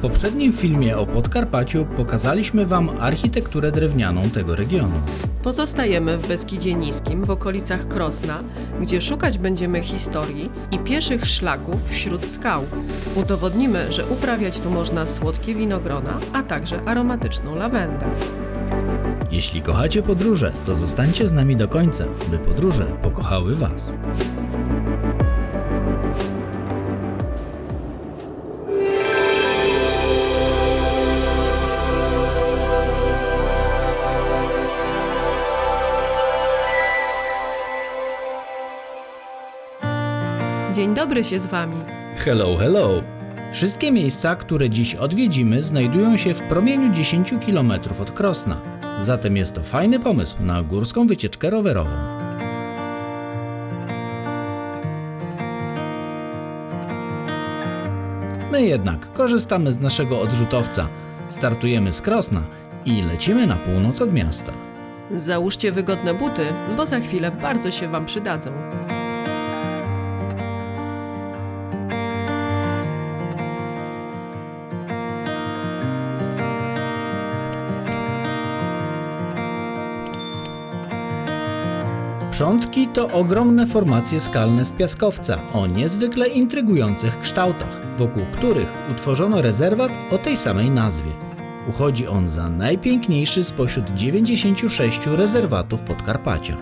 poprzednim filmie o Podkarpaciu pokazaliśmy Wam architekturę drewnianą tego regionu. Pozostajemy w Beskidzie Niskim, w okolicach Krosna, gdzie szukać będziemy historii i pieszych szlaków wśród skał. Udowodnimy, że uprawiać tu można słodkie winogrona, a także aromatyczną lawendę. Jeśli kochacie podróże, to zostańcie z nami do końca, by podróże pokochały Was. Dzień dobry się z Wami. Hello, hello! Wszystkie miejsca, które dziś odwiedzimy, znajdują się w promieniu 10 km od Krosna. Zatem jest to fajny pomysł na górską wycieczkę rowerową. My jednak korzystamy z naszego odrzutowca. Startujemy z Krosna i lecimy na północ od miasta. Załóżcie wygodne buty, bo za chwilę bardzo się Wam przydadzą. Przątki to ogromne formacje skalne z piaskowca o niezwykle intrygujących kształtach, wokół których utworzono rezerwat o tej samej nazwie. Uchodzi on za najpiękniejszy spośród 96 rezerwatów Podkarpacia.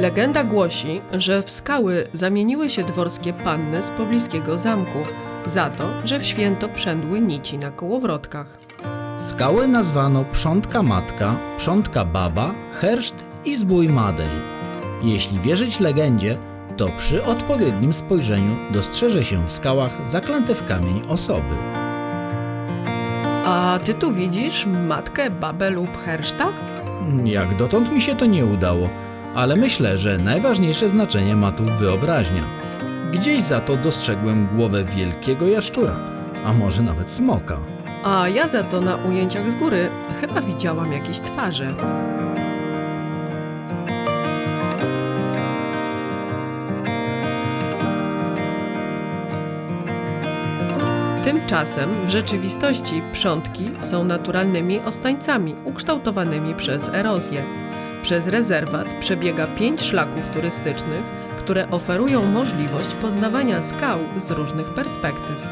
Legenda głosi, że w skały zamieniły się dworskie panny z pobliskiego zamku, za to, że w święto przędły nici na kołowrotkach. Skałę nazwano Przątka Matka, Przątka Baba, Herszt i Zbój Madej. Jeśli wierzyć legendzie, to przy odpowiednim spojrzeniu dostrzeże się w skałach zaklęte w kamień osoby. A ty tu widzisz matkę, babę lub herszta? Jak dotąd mi się to nie udało, ale myślę, że najważniejsze znaczenie ma tu wyobraźnia. Gdzieś za to dostrzegłem głowę wielkiego jaszczura, a może nawet smoka. A ja za to na ujęciach z góry chyba widziałam jakieś twarze. Tymczasem w rzeczywistości przątki są naturalnymi ostańcami ukształtowanymi przez erozję. Przez rezerwat przebiega pięć szlaków turystycznych, które oferują możliwość poznawania skał z różnych perspektyw.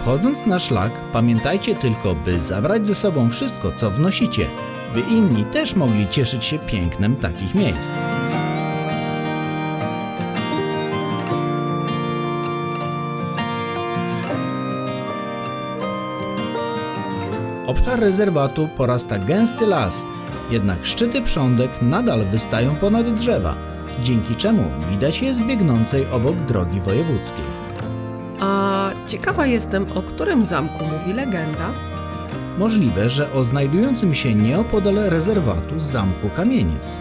Wchodząc na szlak, pamiętajcie tylko, by zabrać ze sobą wszystko, co wnosicie, by inni też mogli cieszyć się pięknem takich miejsc. Obszar rezerwatu porasta gęsty las, jednak szczyty prządek nadal wystają ponad drzewa, dzięki czemu widać je z biegnącej obok drogi wojewódzkiej. A ciekawa jestem, o którym zamku mówi legenda? Możliwe, że o znajdującym się nieopodal rezerwatu zamku Kamieniec.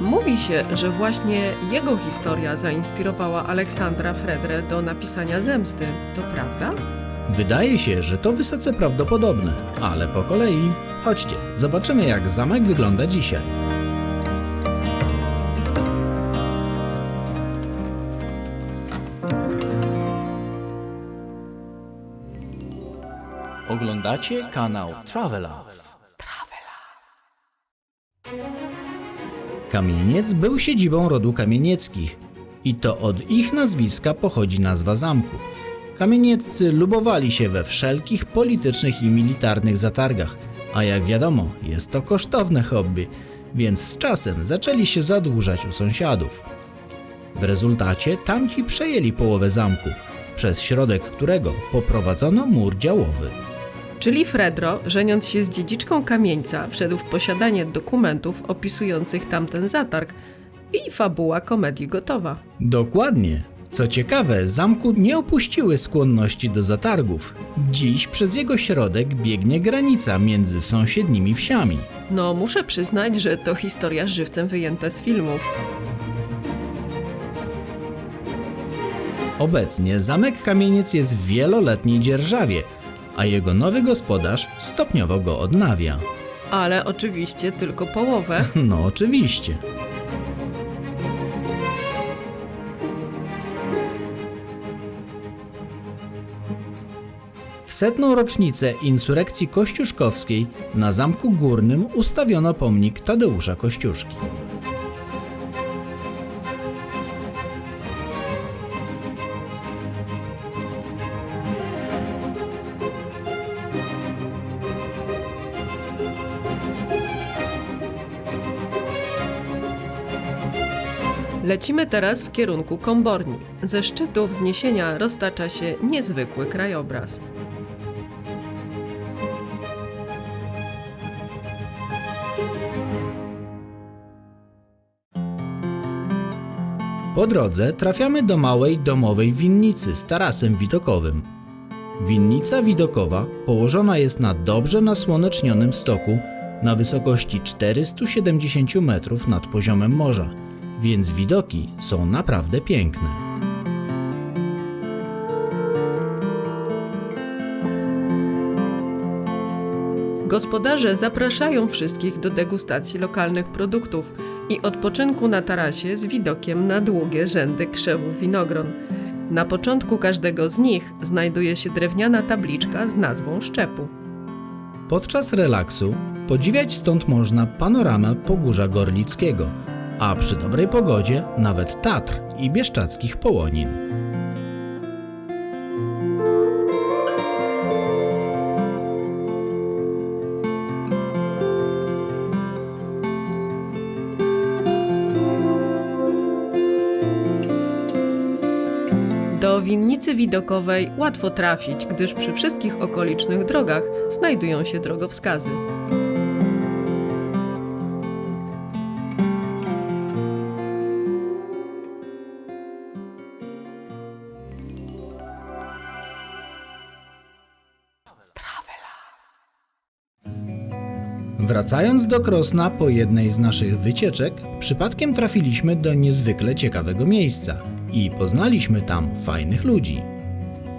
Mówi się, że właśnie jego historia zainspirowała Aleksandra Fredrę do napisania Zemsty. To prawda? Wydaje się, że to wysoce prawdopodobne, ale po kolei. Chodźcie, zobaczymy jak zamek wygląda dzisiaj. Oglądacie kanał Travela. Kamieniec był siedzibą rodu kamienieckich i to od ich nazwiska pochodzi nazwa zamku. Kamienieccy lubowali się we wszelkich politycznych i militarnych zatargach, a jak wiadomo, jest to kosztowne hobby, więc z czasem zaczęli się zadłużać u sąsiadów. W rezultacie tamci przejęli połowę zamku, przez środek którego poprowadzono mur działowy. Czyli Fredro, żeniąc się z dziedziczką kamieńca, wszedł w posiadanie dokumentów opisujących tamten zatarg i fabuła komedii gotowa. Dokładnie. Co ciekawe, zamku nie opuściły skłonności do zatargów. Dziś przez jego środek biegnie granica między sąsiednimi wsiami. No, muszę przyznać, że to historia żywcem wyjęta z filmów. Obecnie zamek Kamieniec jest w wieloletniej dzierżawie, a jego nowy gospodarz stopniowo go odnawia. Ale oczywiście tylko połowę. No oczywiście. W setną rocznicę insurekcji kościuszkowskiej na Zamku Górnym ustawiono pomnik Tadeusza Kościuszki. Lecimy teraz w kierunku Komborni. Ze szczytu wzniesienia roztacza się niezwykły krajobraz. Po drodze trafiamy do małej domowej winnicy z tarasem widokowym. Winnica widokowa położona jest na dobrze nasłonecznionym stoku na wysokości 470 metrów nad poziomem morza, więc widoki są naprawdę piękne. Gospodarze zapraszają wszystkich do degustacji lokalnych produktów i odpoczynku na tarasie z widokiem na długie rzędy krzewów winogron. Na początku każdego z nich znajduje się drewniana tabliczka z nazwą szczepu. Podczas relaksu podziwiać stąd można panoramę Pogórza Gorlickiego, a przy dobrej pogodzie nawet Tatr i Bieszczadzkich Połonin. Winnicy widokowej łatwo trafić, gdyż przy wszystkich okolicznych drogach znajdują się drogowskazy. Wracając do Krosna po jednej z naszych wycieczek, przypadkiem trafiliśmy do niezwykle ciekawego miejsca i poznaliśmy tam fajnych ludzi.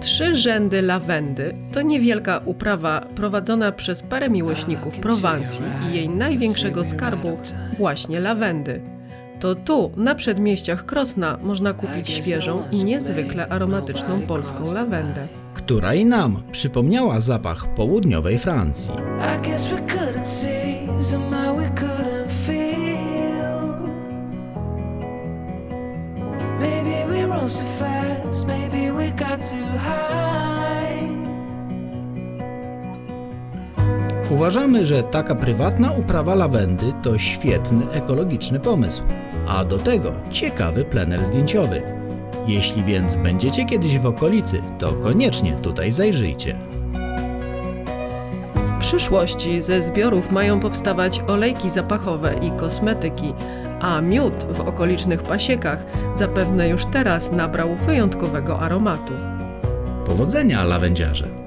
Trzy rzędy lawendy to niewielka uprawa prowadzona przez parę miłośników Prowansji i jej największego skarbu, właśnie lawendy. To tu, na przedmieściach Krosna, można kupić świeżą i niezwykle aromatyczną polską lawendę. która i nam przypomniała zapach południowej Francji. I guess we couldn't see, somehow we couldn't Maybe we rose too fast, maybe we got too high. Uważamy, że taka prywatna uprawa lawendy to świetny ekologiczny pomysł, a do tego ciekawy plener zdjęciowy. Jeśli więc będziecie kiedyś w okolicy, to koniecznie tutaj zajrzyjcie. W przyszłości ze zbiorów mają powstawać olejki zapachowe i kosmetyki, a miód w okolicznych pasiekach zapewne już teraz nabrał wyjątkowego aromatu. Powodzenia, lawendziarze!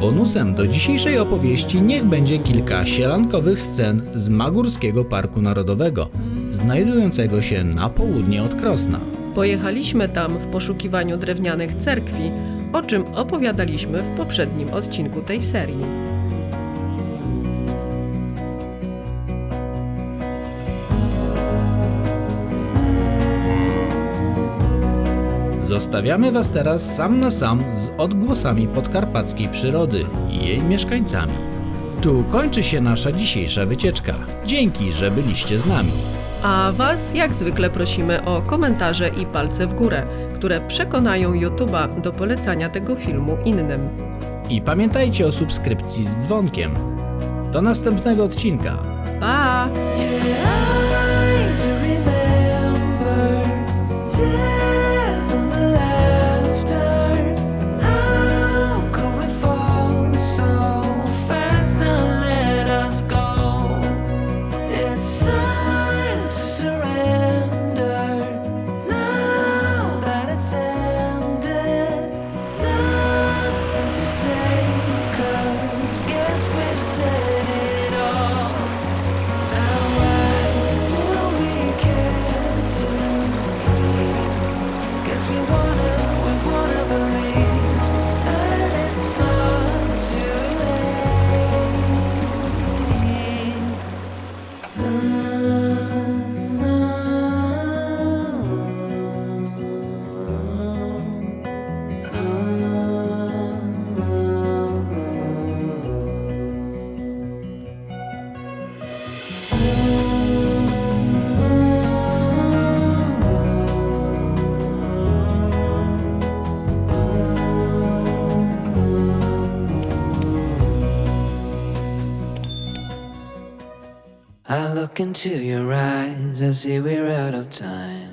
Bonusem do dzisiejszej opowieści niech będzie kilka sielankowych scen z Magórskiego Parku Narodowego, znajdującego się na południe od Krosna. Pojechaliśmy tam w poszukiwaniu drewnianych cerkwi, o czym opowiadaliśmy w poprzednim odcinku tej serii. Zostawiamy Was teraz sam na sam z odgłosami podkarpackiej przyrody i jej mieszkańcami. Tu kończy się nasza dzisiejsza wycieczka. Dzięki, że byliście z nami. A Was jak zwykle prosimy o komentarze i palce w górę, które przekonają YouTube'a do polecania tego filmu innym. I pamiętajcie o subskrypcji z dzwonkiem. Do następnego odcinka. Into your eyes, I see we're out of time.